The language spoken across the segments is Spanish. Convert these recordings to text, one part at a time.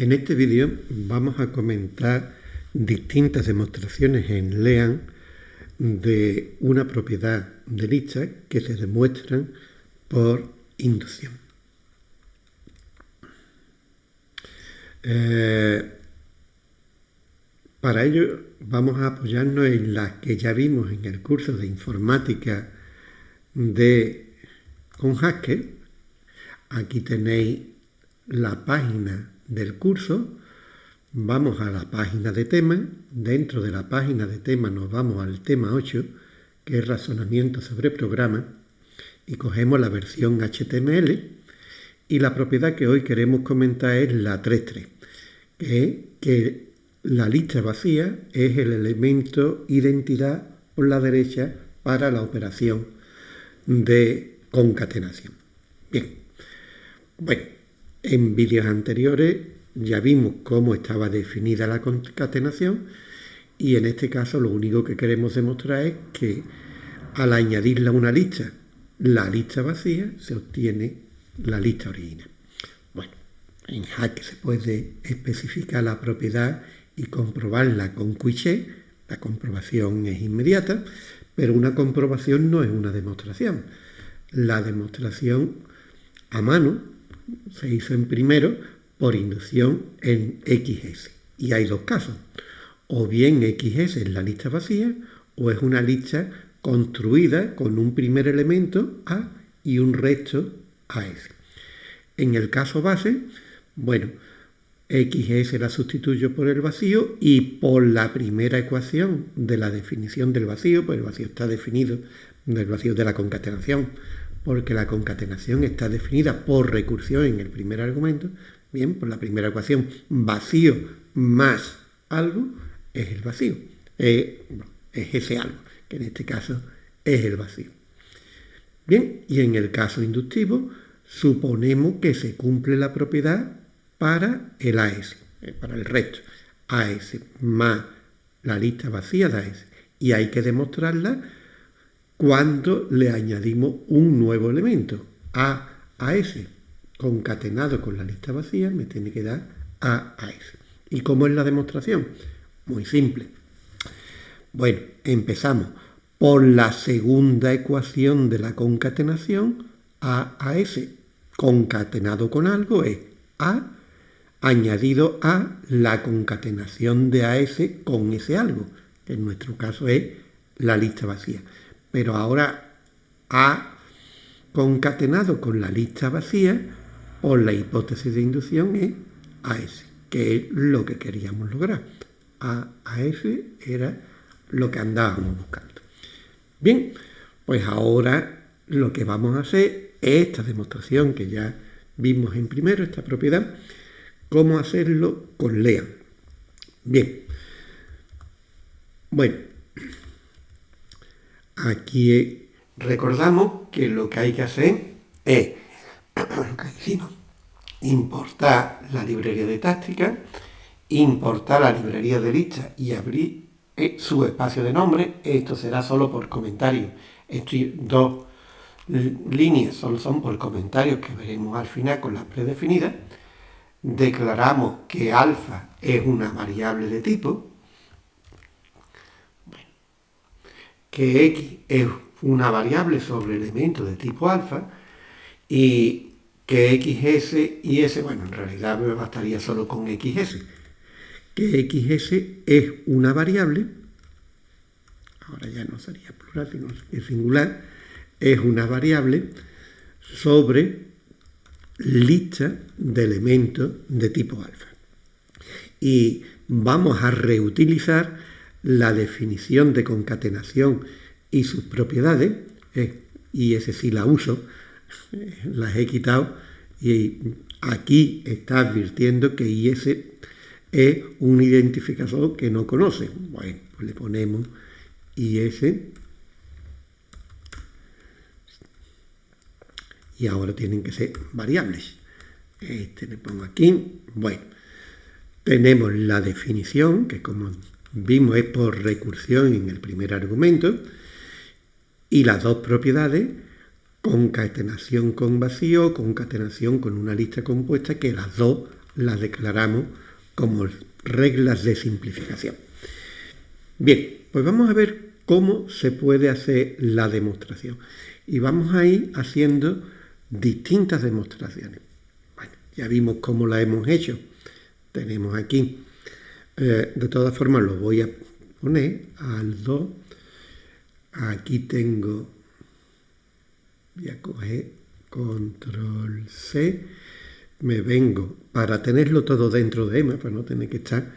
En este vídeo vamos a comentar distintas demostraciones en LEAN de una propiedad de lista que se demuestran por inducción. Eh, para ello vamos a apoyarnos en las que ya vimos en el curso de informática de con Haskell. Aquí tenéis la página del curso, vamos a la página de tema, dentro de la página de tema nos vamos al tema 8, que es razonamiento sobre programa, y cogemos la versión HTML, y la propiedad que hoy queremos comentar es la 3.3, que es que la lista vacía es el elemento identidad por la derecha para la operación de concatenación. Bien, bueno, en vídeos anteriores ya vimos cómo estaba definida la concatenación y en este caso lo único que queremos demostrar es que al añadirle a una lista la lista vacía se obtiene la lista original. Bueno, en Hack se puede especificar la propiedad y comprobarla con Quiché, la comprobación es inmediata, pero una comprobación no es una demostración. La demostración a mano se hizo en primero por inducción en XS. Y hay dos casos. O bien XS es la lista vacía o es una lista construida con un primer elemento A y un resto AS. En el caso base, bueno, XS la sustituyo por el vacío y por la primera ecuación de la definición del vacío, pues el vacío está definido del vacío de la concatenación porque la concatenación está definida por recursión en el primer argumento, bien, por la primera ecuación, vacío más algo es el vacío, es ese algo, que en este caso es el vacío. Bien, y en el caso inductivo, suponemos que se cumple la propiedad para el AS, eh, para el resto, AS más la lista vacía de AS, y hay que demostrarla cuando le añadimos un nuevo elemento, A a S, concatenado con la lista vacía, me tiene que dar A a S. ¿Y cómo es la demostración? Muy simple. Bueno, empezamos por la segunda ecuación de la concatenación, A a S, concatenado con algo es A añadido a la concatenación de AS con ese algo, que en nuestro caso es la lista vacía pero ahora ha concatenado con la lista vacía por la hipótesis de inducción es AS, que es lo que queríamos lograr. A, AS era lo que andábamos buscando. Bien, pues ahora lo que vamos a hacer es esta demostración que ya vimos en primero, esta propiedad, cómo hacerlo con LEAN. Bien, bueno, Aquí recordamos que lo que hay que hacer es importar la librería de táctica, importar la librería de lista y abrir eh, su espacio de nombre. Esto será solo por comentarios. Estas dos líneas solo son por comentarios que veremos al final con las predefinidas. Declaramos que alfa es una variable de tipo que x es una variable sobre elementos de tipo alfa y que xs y s, bueno, en realidad me bastaría solo con xs, que xs es una variable, ahora ya no sería plural, sino singular, es una variable sobre lista de elementos de tipo alfa. Y vamos a reutilizar la definición de concatenación y sus propiedades, eh, y ese sí la uso, las he quitado, y aquí está advirtiendo que IS es un identificador que no conoce. Bueno, pues le ponemos IS y ahora tienen que ser variables. Este le pongo aquí. Bueno, tenemos la definición, que como vimos es por recursión en el primer argumento, y las dos propiedades, concatenación con vacío, concatenación con una lista compuesta, que las dos las declaramos como reglas de simplificación. Bien, pues vamos a ver cómo se puede hacer la demostración. Y vamos a ir haciendo distintas demostraciones. Bueno, ya vimos cómo la hemos hecho. Tenemos aquí, eh, de todas formas lo voy a poner al 2. Aquí tengo, voy a coger control C, me vengo para tenerlo todo dentro de EMA, para no tener que estar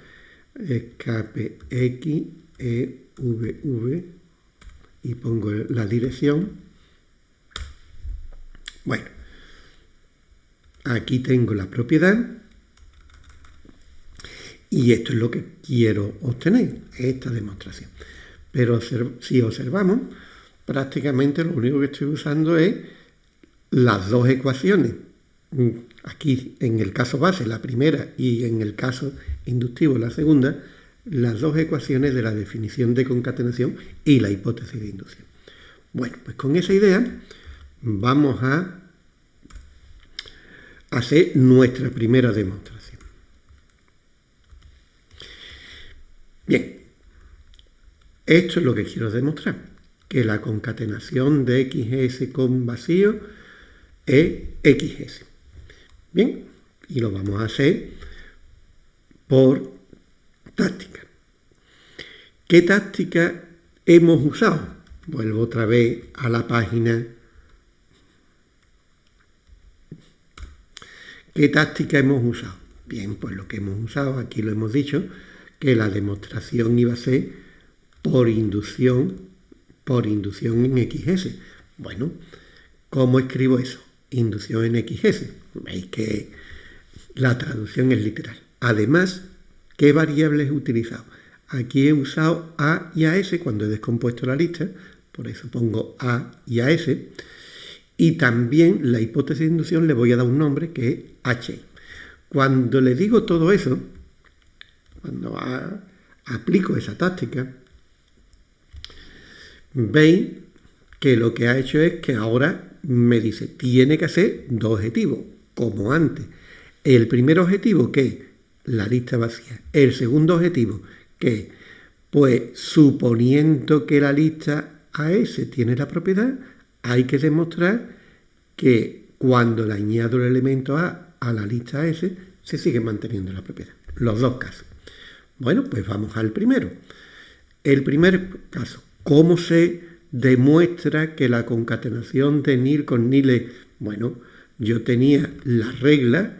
escape X, E, V, V y pongo la dirección. Bueno, aquí tengo la propiedad y esto es lo que quiero obtener, esta demostración. Pero si observamos, prácticamente lo único que estoy usando es las dos ecuaciones. Aquí, en el caso base, la primera, y en el caso inductivo, la segunda, las dos ecuaciones de la definición de concatenación y la hipótesis de inducción. Bueno, pues con esa idea vamos a hacer nuestra primera demostración. Bien, esto es lo que quiero demostrar, que la concatenación de XS con vacío es XS. Bien, y lo vamos a hacer por táctica. ¿Qué táctica hemos usado? Vuelvo otra vez a la página. ¿Qué táctica hemos usado? Bien, pues lo que hemos usado, aquí lo hemos dicho, que la demostración iba a ser por inducción, por inducción en XS. Bueno, ¿cómo escribo eso? Inducción en XS. Veis que la traducción es literal. Además, ¿qué variables he utilizado? Aquí he usado A y AS cuando he descompuesto la lista, por eso pongo A y AS. Y también la hipótesis de inducción le voy a dar un nombre que es H. Cuando le digo todo eso, cuando aplico esa táctica, veis que lo que ha hecho es que ahora me dice, tiene que hacer dos objetivos, como antes. El primer objetivo, que la lista vacía. El segundo objetivo, que pues suponiendo que la lista AS tiene la propiedad, hay que demostrar que cuando le añado el elemento A a la lista AS, se sigue manteniendo la propiedad. Los dos casos. Bueno, pues vamos al primero. El primer caso, ¿cómo se demuestra que la concatenación de nil con nil es, bueno, yo tenía la regla,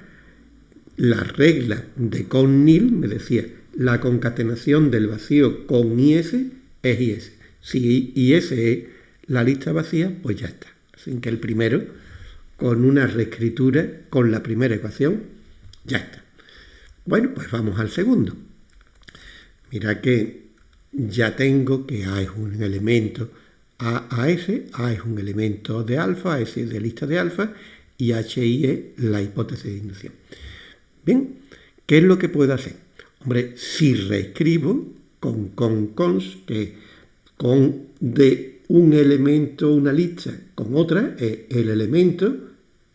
la regla de con nil me decía, la concatenación del vacío con IS es IS. Si IS es la lista vacía, pues ya está. Así que el primero, con una reescritura, con la primera ecuación, ya está. Bueno, pues vamos al segundo. Mira que ya tengo que A es un elemento A a S, A es un elemento de alfa, S es de lista de alfa y HI es la hipótesis de inducción. Bien, ¿qué es lo que puedo hacer? Hombre, si reescribo con con cons, que con de un elemento, una lista con otra, es el elemento,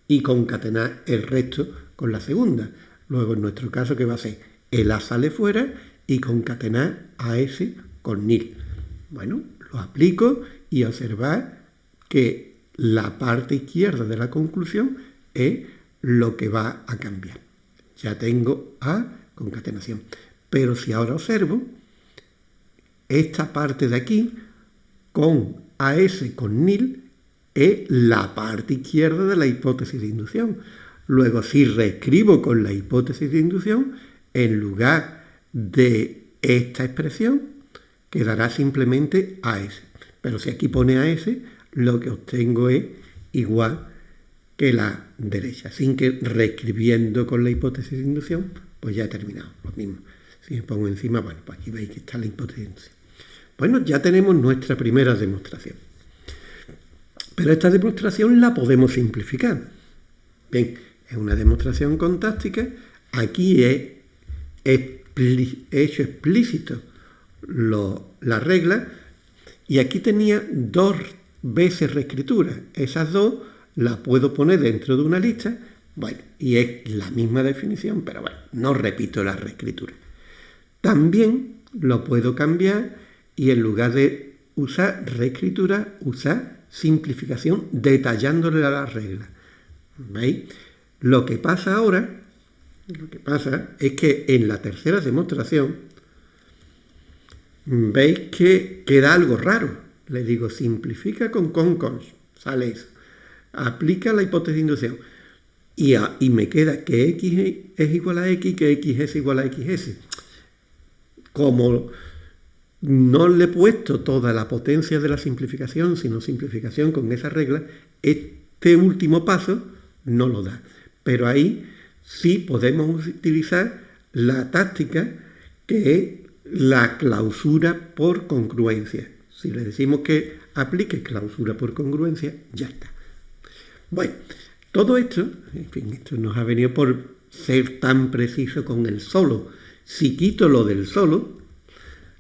y concatenar el resto con la segunda. Luego, en nuestro caso, ¿qué va a ser? El A sale fuera y concatenar a S con nil. Bueno, lo aplico y observar que la parte izquierda de la conclusión es lo que va a cambiar. Ya tengo A concatenación. Pero si ahora observo, esta parte de aquí, con AS con nil, es la parte izquierda de la hipótesis de inducción. Luego, si reescribo con la hipótesis de inducción, en lugar de esta expresión quedará simplemente AS. Pero si aquí pone AS, lo que obtengo es igual que la derecha. Sin que reescribiendo con la hipótesis de inducción, pues ya he terminado. Lo mismo. Si me pongo encima, bueno, pues aquí veis que está la hipótesis. Bueno, ya tenemos nuestra primera demostración. Pero esta demostración la podemos simplificar. Bien, es una demostración contáctica. Aquí he, hecho explícito la regla y aquí tenía dos veces reescritura. Esas dos las puedo poner dentro de una lista, Bueno, y es la misma definición, pero bueno, no repito la reescritura. También lo puedo cambiar y en lugar de usar reescritura, usar simplificación detallándole a la regla. ¿Veis? Lo que pasa ahora, lo que pasa es que en la tercera demostración, veis que queda algo raro. Le digo, simplifica con con sale eso. Aplica la hipótesis de inducción. Y, y me queda que x es igual a x, que x es igual a xs. Como no le he puesto toda la potencia de la simplificación, sino simplificación con esa regla, este último paso no lo da. Pero ahí sí podemos utilizar la táctica que es la clausura por congruencia. Si le decimos que aplique clausura por congruencia, ya está. Bueno, todo esto, en fin, esto nos ha venido por ser tan preciso con el solo. Si quito lo del solo,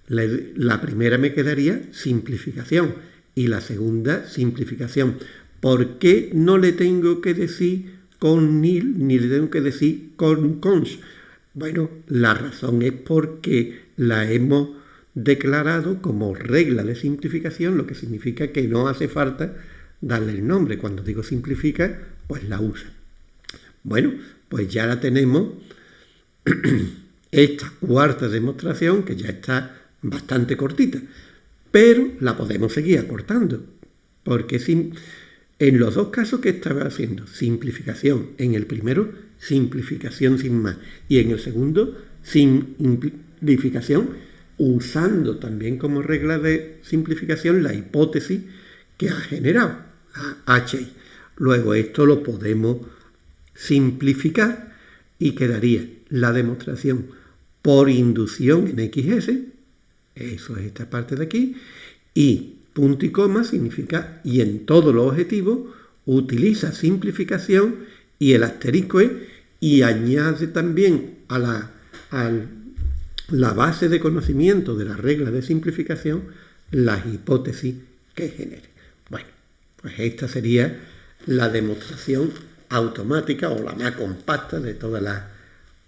la, primera me quedaría simplificación y la segunda simplificación. ¿Por qué no le tengo que decir con ni le tengo que decir con cons? Bueno, la razón es porque la hemos declarado como regla de simplificación, lo que significa que no hace falta darle el nombre. Cuando digo simplifica, pues la usa. Bueno, pues ya la tenemos esta cuarta demostración que ya está bastante cortita, pero la podemos seguir acortando, porque en los dos casos que estaba haciendo, simplificación, en el primero, simplificación sin más, y en el segundo, simplificación, usando también como regla de simplificación la hipótesis que ha generado, HI. Luego esto lo podemos simplificar y quedaría la demostración por inducción en XS, eso es esta parte de aquí. Y punto y coma significa y en todos los objetivos utiliza simplificación y el asterisco es y añade también a la, la base de conocimiento de la regla de simplificación las hipótesis que genere. Bueno, pues esta sería la demostración automática o la más compacta de todas las,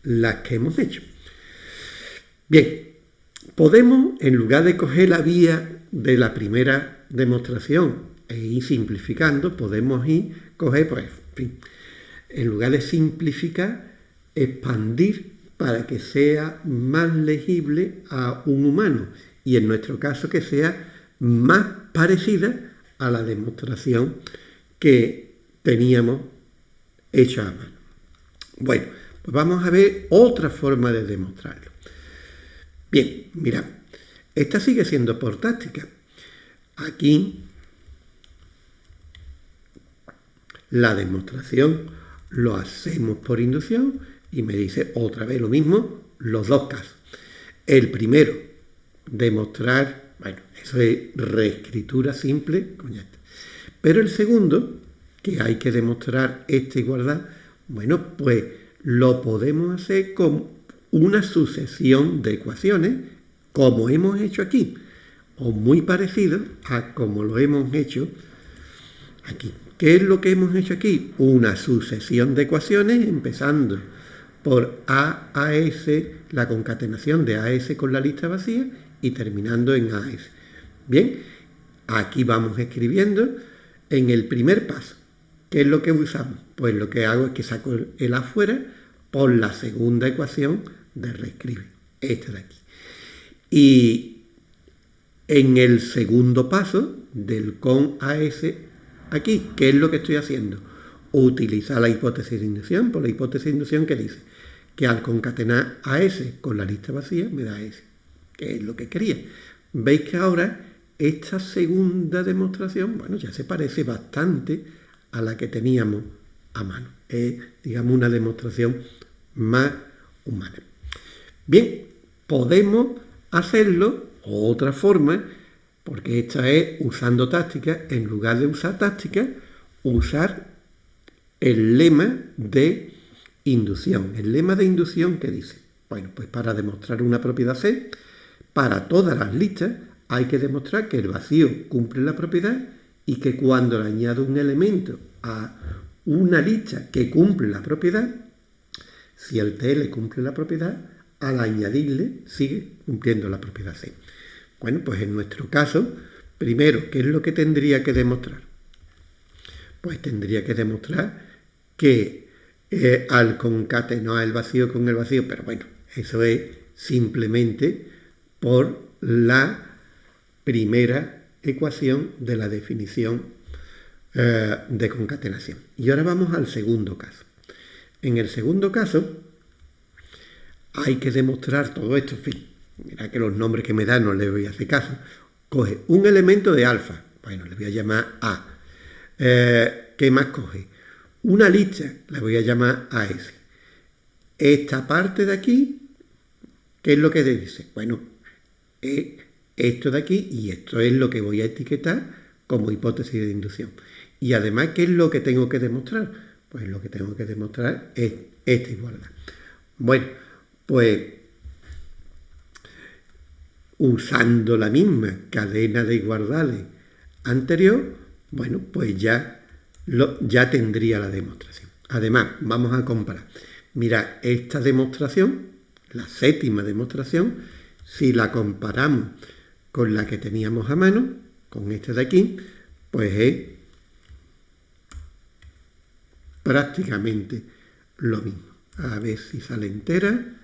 las que hemos hecho. Bien, Podemos, en lugar de coger la vía de la primera demostración e ir simplificando, podemos ir, coger, pues, en fin, en lugar de simplificar, expandir para que sea más legible a un humano y en nuestro caso que sea más parecida a la demostración que teníamos hecha a mano. Bueno, pues vamos a ver otra forma de demostrarlo. Bien, mira, esta sigue siendo por táctica. Aquí la demostración lo hacemos por inducción y me dice otra vez lo mismo, los dos casos. El primero, demostrar, bueno, eso es reescritura simple, Pero el segundo, que hay que demostrar esta igualdad, bueno, pues lo podemos hacer con una sucesión de ecuaciones como hemos hecho aquí, o muy parecido a como lo hemos hecho aquí. ¿Qué es lo que hemos hecho aquí? Una sucesión de ecuaciones empezando por A la concatenación de AS con la lista vacía y terminando en AS. Bien, aquí vamos escribiendo en el primer paso. ¿Qué es lo que usamos? Pues lo que hago es que saco el afuera por la segunda ecuación de reescribe, este de aquí. Y en el segundo paso del con AS aquí, ¿qué es lo que estoy haciendo? Utilizar la hipótesis de inducción, por la hipótesis de inducción que dice que al concatenar AS con la lista vacía me da S, que es lo que quería. Veis que ahora esta segunda demostración, bueno, ya se parece bastante a la que teníamos a mano. Es, digamos, una demostración más humana. Bien, podemos hacerlo otra forma, porque esta es usando táctica, en lugar de usar táctica, usar el lema de inducción. El lema de inducción que dice, bueno, pues para demostrar una propiedad C, para todas las listas hay que demostrar que el vacío cumple la propiedad y que cuando le añado un elemento a una lista que cumple la propiedad, si el TL cumple la propiedad, al añadirle sigue cumpliendo la propiedad C. Bueno, pues en nuestro caso, primero, ¿qué es lo que tendría que demostrar? Pues tendría que demostrar que eh, al concatenar el vacío con el vacío, pero bueno, eso es simplemente por la primera ecuación de la definición eh, de concatenación. Y ahora vamos al segundo caso. En el segundo caso hay que demostrar todo esto. En fin, mira que los nombres que me dan no le voy a hacer caso. Coge un elemento de alfa. Bueno, le voy a llamar A. Eh, ¿Qué más coge? Una lista, la voy a llamar AS. Esta parte de aquí, ¿qué es lo que dice? Bueno, esto de aquí y esto es lo que voy a etiquetar como hipótesis de inducción. Y además, ¿qué es lo que tengo que demostrar? Pues lo que tengo que demostrar es esta igualdad. Bueno, pues usando la misma cadena de igualdades anterior, bueno, pues ya, ya tendría la demostración. Además, vamos a comparar. Mira, esta demostración, la séptima demostración, si la comparamos con la que teníamos a mano, con esta de aquí, pues es prácticamente lo mismo. A ver si sale entera.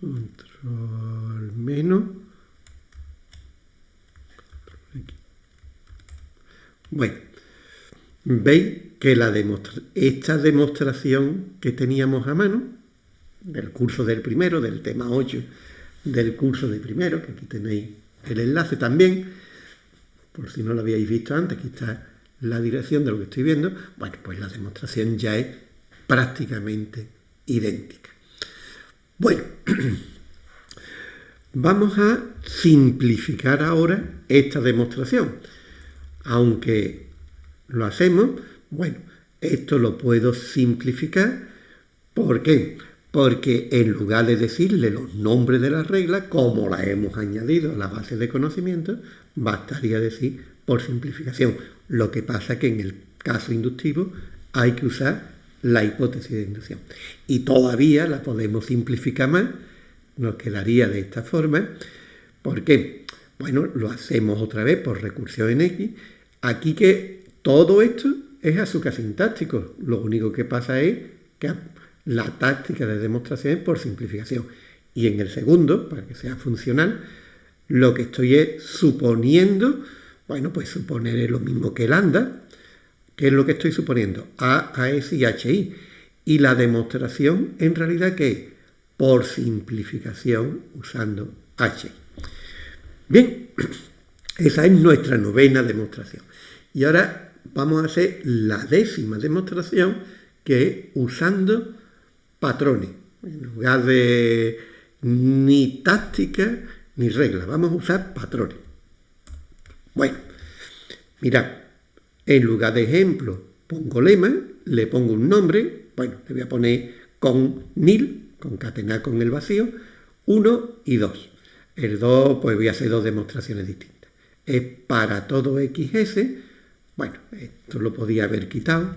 Control menos. Bueno, veis que la esta demostración que teníamos a mano, del curso del primero, del tema 8 del curso de primero, que aquí tenéis el enlace también, por si no lo habíais visto antes, aquí está la dirección de lo que estoy viendo, bueno, pues la demostración ya es prácticamente idéntica. Bueno, vamos a simplificar ahora esta demostración. Aunque lo hacemos, bueno, esto lo puedo simplificar. ¿Por qué? porque en lugar de decirle los nombres de las reglas, como la hemos añadido a la base de conocimiento, bastaría decir por simplificación. Lo que pasa que en el caso inductivo hay que usar la hipótesis de inducción. Y todavía la podemos simplificar más, nos quedaría de esta forma. ¿Por qué? Bueno, lo hacemos otra vez por recursión en X. Aquí que todo esto es azúcar sintáctico. Lo único que pasa es que la táctica de demostración por simplificación. Y en el segundo, para que sea funcional, lo que estoy es suponiendo, bueno, pues suponer lo mismo que lambda, que es lo que estoy suponiendo, A, AS y HI. Y la demostración en realidad que es por simplificación usando H. Bien, esa es nuestra novena demostración. Y ahora vamos a hacer la décima demostración que es usando patrones. En lugar de ni táctica ni regla, vamos a usar patrones. Bueno, mirad, en lugar de ejemplo pongo lema, le pongo un nombre, bueno, le voy a poner con nil, concatenar con el vacío, 1 y 2. El 2, pues voy a hacer dos demostraciones distintas. Es para todo XS, bueno, esto lo podía haber quitado,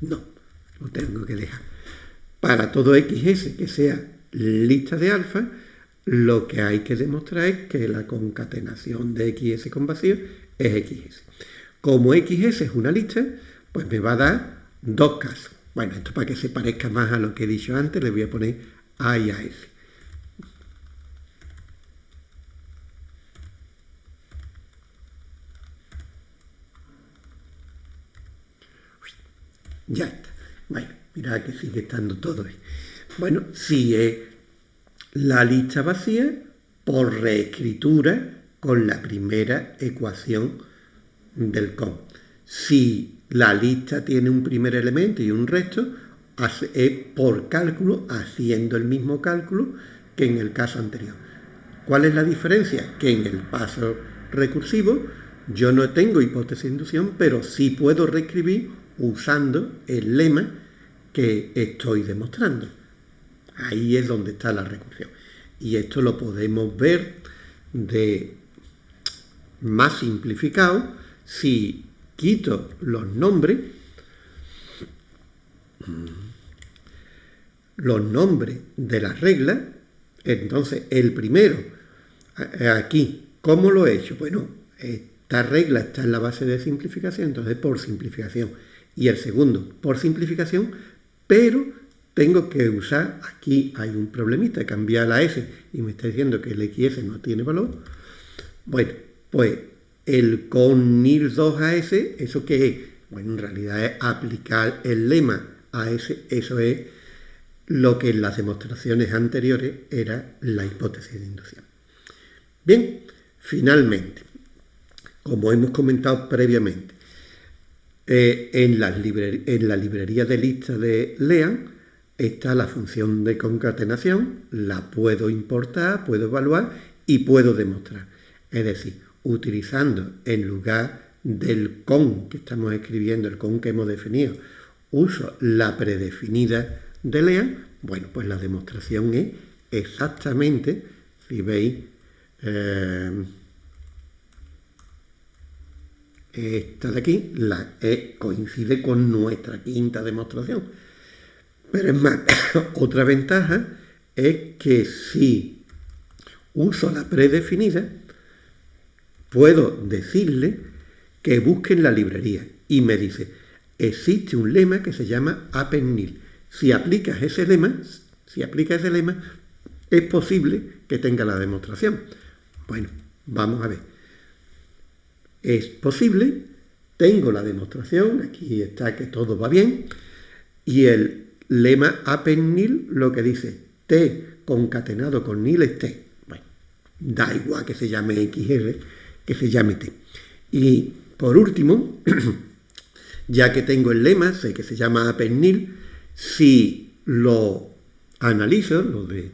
No, lo tengo que dejar. Para todo XS que sea lista de alfa, lo que hay que demostrar es que la concatenación de XS con vacío es XS. Como XS es una lista, pues me va a dar dos casos. Bueno, esto para que se parezca más a lo que he dicho antes, le voy a poner A y AS. Ya está. Bueno, mirad que sigue estando todo. Bueno, si es la lista vacía por reescritura con la primera ecuación del COM. Si la lista tiene un primer elemento y un resto, es por cálculo, haciendo el mismo cálculo que en el caso anterior. ¿Cuál es la diferencia? Que en el paso recursivo yo no tengo hipótesis de inducción, pero sí puedo reescribir usando el lema que estoy demostrando. Ahí es donde está la recursión. Y esto lo podemos ver de más simplificado, si quito los nombres, los nombres de las reglas, entonces el primero, aquí, ¿cómo lo he hecho? Bueno, esta regla está en la base de simplificación, entonces por simplificación. Y el segundo, por simplificación, pero tengo que usar, aquí hay un problemita, cambiar la S y me está diciendo que el XS no tiene valor. Bueno, pues el con NIL 2AS, ¿eso qué es? Bueno, en realidad es aplicar el lema AS, eso es lo que en las demostraciones anteriores era la hipótesis de inducción. Bien, finalmente, como hemos comentado previamente, eh, en, en la librería de lista de LEAN, está la función de concatenación, la puedo importar, puedo evaluar y puedo demostrar. Es decir, utilizando en lugar del con que estamos escribiendo, el con que hemos definido, uso la predefinida de LEAN, bueno, pues la demostración es exactamente, si veis, eh, esta de aquí, la E coincide con nuestra quinta demostración pero es más, otra ventaja es que si uso la predefinida, puedo decirle que busque en la librería y me dice, existe un lema que se llama append Si aplicas ese lema, si aplicas ese lema, es posible que tenga la demostración. Bueno, vamos a ver. Es posible, tengo la demostración, aquí está que todo va bien, y el lema append lo que dice T concatenado con nil es T. Bueno, da igual que se llame XR, que se llame T. Y por último, ya que tengo el lema, sé que se llama append si lo analizo, lo de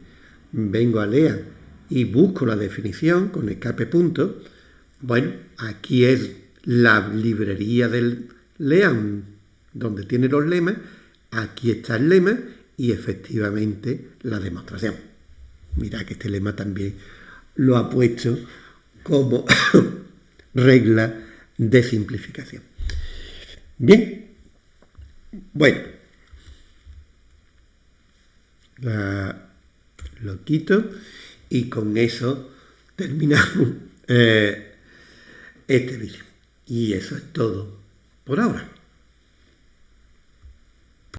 vengo a leer y busco la definición con escape punto, bueno, aquí es la librería del LEAN, donde tiene los lemas, Aquí está el lema y efectivamente la demostración. Mira que este lema también lo ha puesto como regla de simplificación. Bien, bueno, lo quito y con eso terminamos eh, este vídeo. Y eso es todo por ahora.